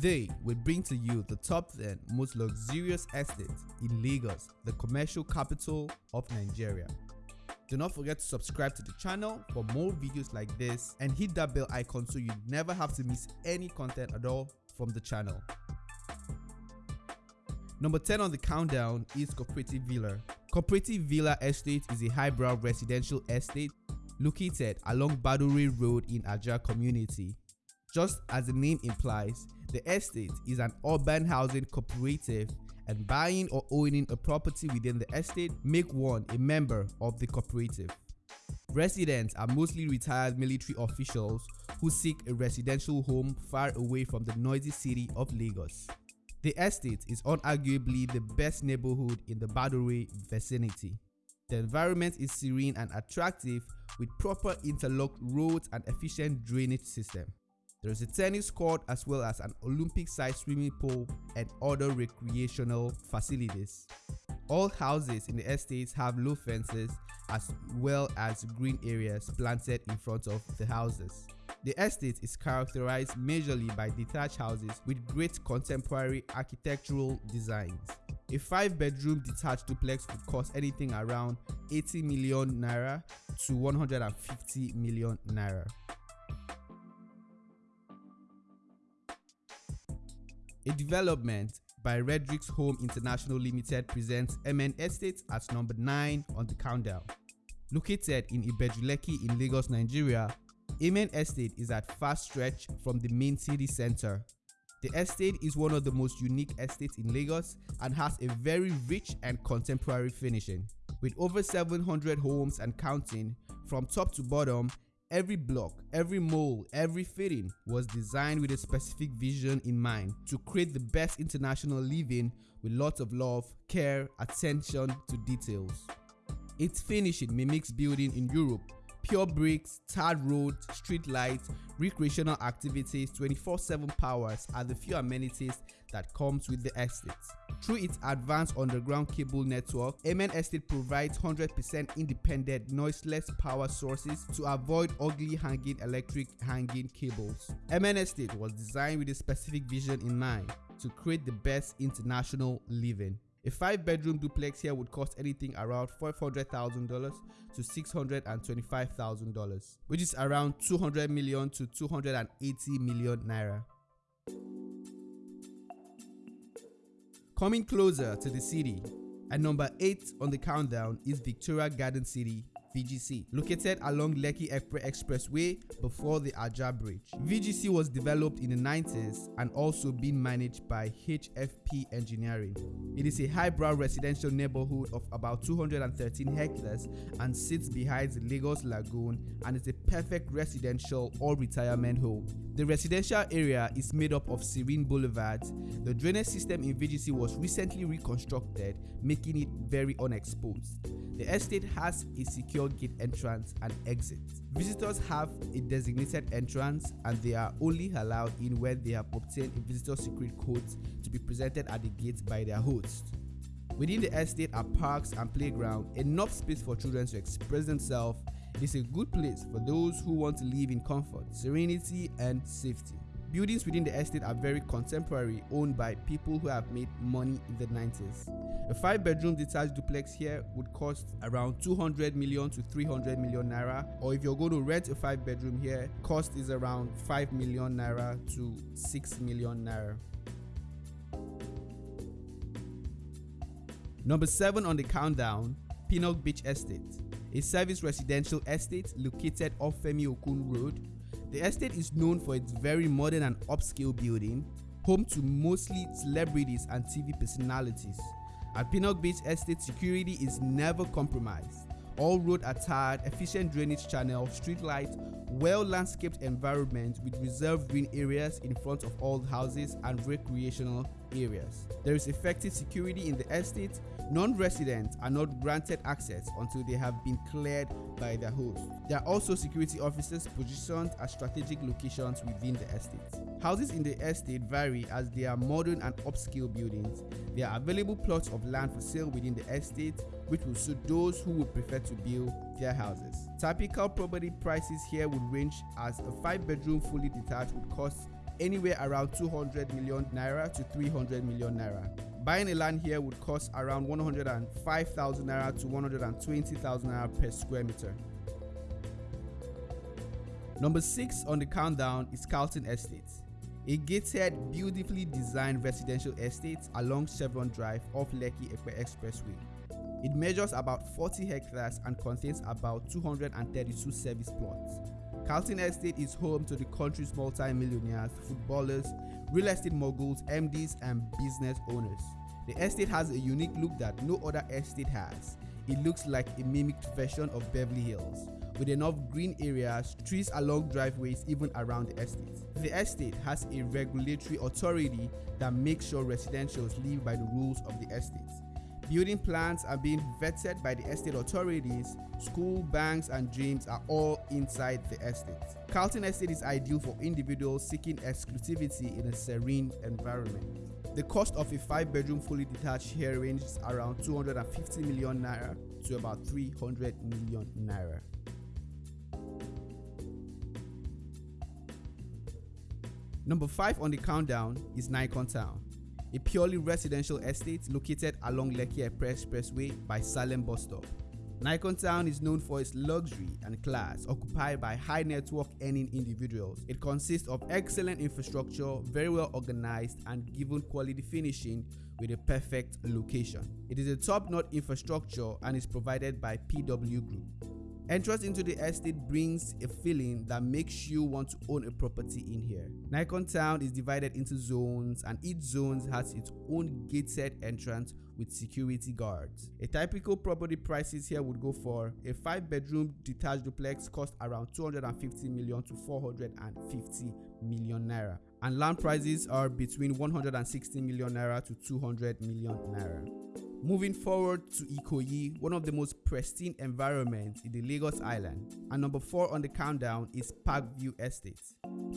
Today, we bring to you the top 10 most luxurious estates in Lagos, the commercial capital of Nigeria. Do not forget to subscribe to the channel for more videos like this and hit that bell icon so you never have to miss any content at all from the channel. Number 10 on the countdown is Cooperative Villa. Cooperative Villa Estate is a highbrow residential estate located along Badore Road in Ajah community. Just as the name implies, the estate is an urban housing cooperative and buying or owning a property within the estate make one a member of the cooperative. Residents are mostly retired military officials who seek a residential home far away from the noisy city of Lagos. The estate is unarguably the best neighborhood in the Badore vicinity. The environment is serene and attractive with proper interlocked roads and efficient drainage system. There is a tennis court as well as an Olympic-sized swimming pool and other recreational facilities. All houses in the estates have low fences as well as green areas planted in front of the houses. The estate is characterized majorly by detached houses with great contemporary architectural designs. A 5-bedroom detached duplex would cost anything around 80 million naira to 150 million naira. A development by Redrix Home International Limited presents Amen Estate at number 9 on the countdown. Located in Ibeju-Lekki in Lagos, Nigeria, Amen Estate is at fast stretch from the main city center. The estate is one of the most unique estates in Lagos and has a very rich and contemporary finishing. With over 700 homes and counting, from top to bottom, Every block, every mole, every fitting was designed with a specific vision in mind to create the best international living with lots of love, care, attention to details. Its finishing mimics building in Europe pure bricks, tarred roads, street lights, recreational activities, 24-7 powers are the few amenities that comes with the estate. Through its advanced underground cable network, Amen Estate provides 100% independent noiseless power sources to avoid ugly hanging electric hanging cables. Amen Estate was designed with a specific vision in mind to create the best international living. A 5 bedroom duplex here would cost anything around $500,000 to $625,000, which is around 200 million to 280 million naira. Coming closer to the city, at number 8 on the countdown is Victoria Garden City VGC, located along Lekki Expressway before the Ajah Bridge. VGC was developed in the 90s and also being managed by HFP Engineering. It is a highbrow residential neighborhood of about 213 hectares and sits behind the Lagos Lagoon and is a perfect residential or retirement home. The residential area is made up of serene boulevards. The drainage system in VGC was recently reconstructed, making it very unexposed. The estate has a secure gate entrance and exit. Visitors have a designated entrance and they are only allowed in when they have obtained a visitor secret code to be presented at the gate by their host. Within the estate are parks and playground, enough space for children to express themselves it is a good place for those who want to live in comfort, serenity, and safety. Buildings within the estate are very contemporary, owned by people who have made money in the 90s. A 5 bedroom detached duplex here would cost around 200 million to 300 million naira, or if you're going to rent a 5 bedroom here, cost is around 5 million naira to 6 million naira. Number 7 on the countdown Pinnock Beach Estate a service residential estate located off Femi Okunnu Road. The estate is known for its very modern and upscale building, home to mostly celebrities and TV personalities. At Pinnock Beach Estate, security is never compromised. All roads are tarred, efficient drainage channel, street lights, well-landscaped environment with reserved green areas in front of all houses and recreational areas. There is effective security in the estate. Non-residents are not granted access until they have been cleared by their host. There are also security officers positioned at strategic locations within the estate. Houses in the estate vary as they are modern and upscale buildings. There are available plots of land for sale within the estate which will suit those who would prefer to build their houses. Typical property prices here would range as a 5 bedroom fully detached would cost anywhere around 200 million naira to 300 million naira. Buying a land here would cost around 105,000 naira to 120,000 naira per square meter. Number 6 on the countdown is Carlton Estate, a gated, beautifully designed residential estate along Chevron Drive off Lekki Expressway. It measures about 40 hectares and contains about 232 service plots. Carlton Estate is home to the country's multi-millionaires, footballers, real estate moguls, MDs, and business owners. The estate has a unique look that no other estate has. It looks like a mimicked version of Beverly Hills, with enough green areas, trees along driveways even around the estate. The estate has a regulatory authority that makes sure residentials live by the rules of the estate. Building plans are being vetted by the estate authorities. School, banks, and gyms are all inside the estate. Carlton Estate is ideal for individuals seeking exclusivity in a serene environment. The cost of a 5 bedroom fully detached here ranges around 250 million naira to about 300 million naira. Number 5 on the countdown is Nicon Town a purely residential estate located along Lekki Expressway by Salem bus stop. Nicon Town is known for its luxury and class, occupied by high network earning individuals. It consists of excellent infrastructure, very well organized, and given quality finishing with a perfect location. It is a top-notch infrastructure and is provided by PW Group. Entrance into the estate brings a feeling that makes you want to own a property in here. Nicon Town is divided into zones and each zone has its own gated entrance with security guards. A typical property prices here would go for a 5 bedroom detached duplex cost around 250 million to 450 million naira and land prices are between 160 million naira to 200 million naira. Moving forward to Ikoyi, one of the most pristine environments in the Lagos Island. And number 4 on the countdown is Parkview Estate.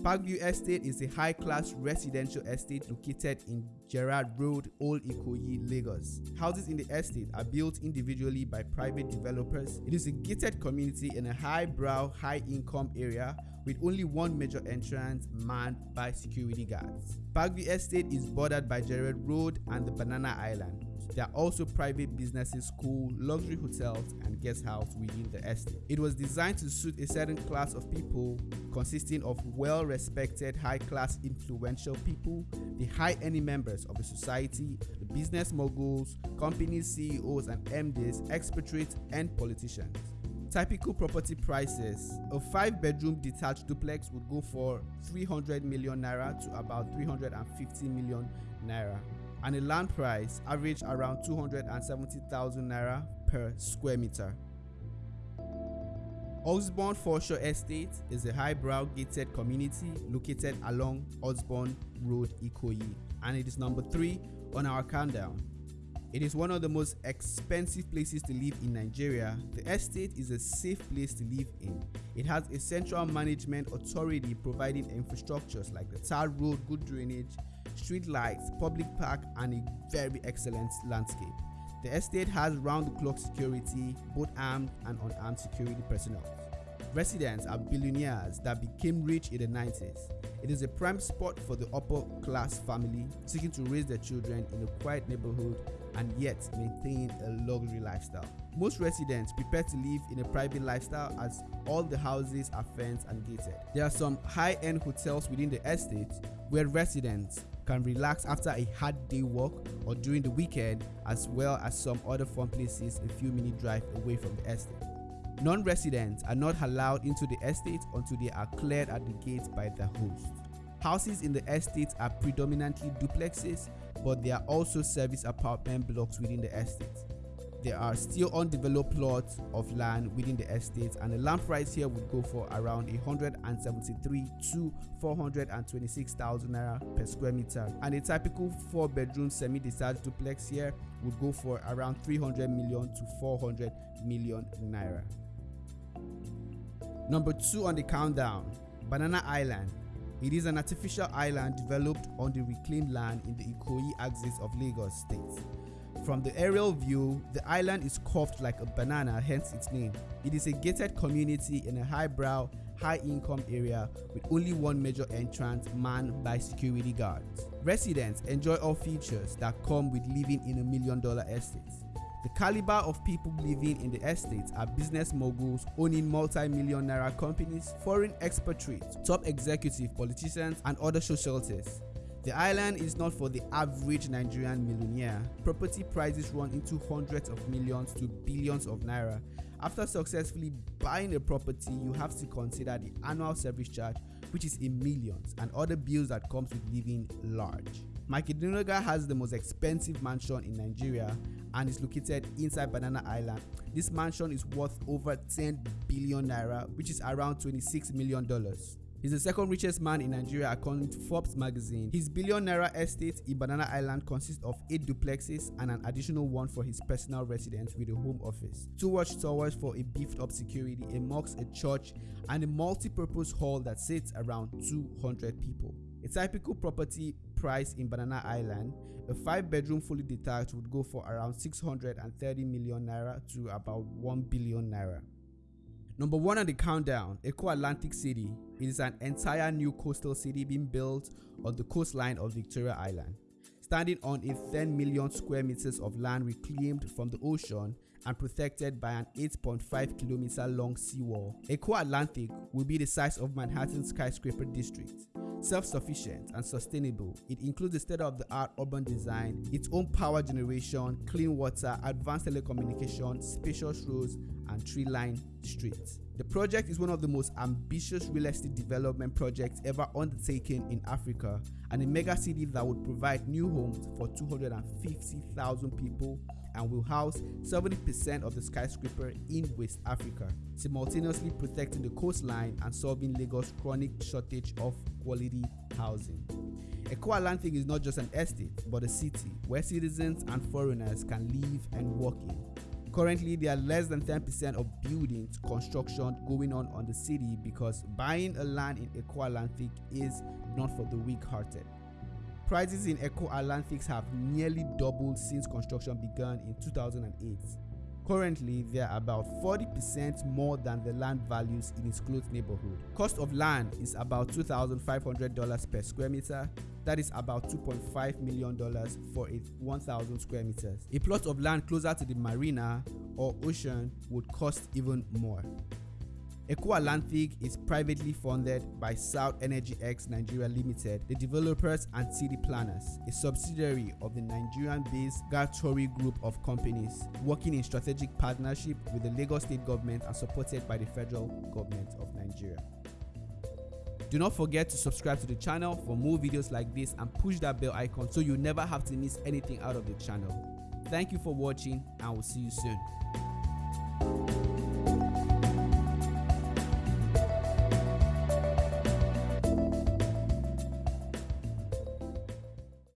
Parkview Estate is a high-class residential estate located in Gerard Road, Old Ikoyi, Lagos. Houses in the estate are built individually by private developers. It is a gated community in a high-brow, high-income area with only one major entrance manned by security guards. Parkview Estate is bordered by Gerard Road and the Banana Island. There are also private businesses, school, luxury hotels, and guest house within the estate. It was designed to suit a certain class of people consisting of well-respected, high-class, influential people, the high-end members of the society, the business moguls, company CEOs and MDs, expatriates, and politicians. Typical property prices a 5 bedroom detached duplex would go for 300 million naira to about 350 million naira and a land price averaged around 270,000 naira per square meter. Osborne Foreshore Estate is a highbrow gated community located along Osborne Road, Ikoyi, and it is number 3 on our countdown. It is one of the most expensive places to live in Nigeria. The estate is a safe place to live in. It has a central management authority providing infrastructures like the tar road, good drainage, street lights, public park, and a very excellent landscape. The estate has round-the-clock security, both armed and unarmed security personnel. Residents are billionaires that became rich in the 90s. It is a prime spot for the upper class family seeking to raise their children in a quiet neighborhood and yet maintain a luxury lifestyle. Most residents prepare to live in a private lifestyle as all the houses are fenced and gated. There are some high-end hotels within the estate where residents can relax after a hard day work or during the weekend as well as some other fun places a few minute drive away from the estate. Non-residents are not allowed into the estate until they are cleared at the gate by the host. Houses in the estate are predominantly duplexes, but there are also service apartment blocks within the estate. There are still undeveloped plots of land within the estate and the land price here would go for around 173 to 426,000 naira per square meter and a typical 4 bedroom semi-detached duplex here would go for around 300 million to 400 million naira. Number 2 on the countdown, Banana Island. It is an artificial island developed on the reclaimed land in the Ikoyi axis of Lagos State. From the aerial view, the island is curved like a banana, hence its name. It is a gated community in a highbrow, high income area with only one major entrance manned by security guards. Residents enjoy all features that come with living in a million dollar estate. The caliber of people living in the estates are business moguls owning multi-million naira companies, foreign expatriates, top executive politicians and other socialites. The island is not for the average Nigerian millionaire. Property prices run into hundreds of millions to billions of naira. After successfully buying a property, you have to consider the annual service charge, which is in millions, and other bills that comes with living large. Mike Adenuga has the most expensive mansion in Nigeria and is located inside Banana Island. This mansion is worth over 10 billion naira, which is around 26 million dollars. He's the second richest man in Nigeria according to Forbes magazine. His billion naira estate in Banana Island consists of 8 duplexes and an additional one for his personal residence with a home office, two watchtowers for a beefed up security, a mosque, a church, and a multi-purpose hall that sits around 200 people. A typical property price in Banana Island, a 5 bedroom fully detached would go for around 630 million naira to about 1 billion naira. Number one on the countdown, Eko Atlantic City. It is an entire new coastal city being built on the coastline of Victoria Island. Standing on a 10 million square meters of land reclaimed from the ocean and protected by an 8.5 kilometer long seawall, Eko Atlantic will be the size of Manhattan skyscraper district. Self-sufficient and sustainable, it includes a state-of-the-art urban design, its own power generation, clean water, advanced telecommunications, spacious roads, and tree-lined streets. The project is one of the most ambitious real estate development projects ever undertaken in Africa and a mega city that would provide new homes for 250,000 people and will house 70% of the skyscraper in West Africa, simultaneously protecting the coastline and solving Lagos' chronic shortage of quality housing. Eko Atlantic is not just an estate, but a city where citizens and foreigners can live and work in. Currently, there are less than 10% of buildings construction going on on the city because buying a land in Eko Atlantic is not for the weak-hearted. Prices in Eko Atlantics have nearly doubled since construction began in 2008. Currently, they are about 40% more than the land values in its close neighborhood. Cost of land is about $2,500 per square meter. That is about $2.5 million for a 1,000 square meters. A plot of land closer to the marina or ocean would cost even more. Eko Atlantic is privately funded by South Energyx Nigeria Limited, the developers and city planners, a subsidiary of the Nigerian-based Chagoury Group of companies, working in strategic partnership with the Lagos State government and supported by the federal government of Nigeria. Do not forget to subscribe to the channel for more videos like this and push that bell icon so you never have to miss anything out of the channel. Thank you for watching and we'll see you soon.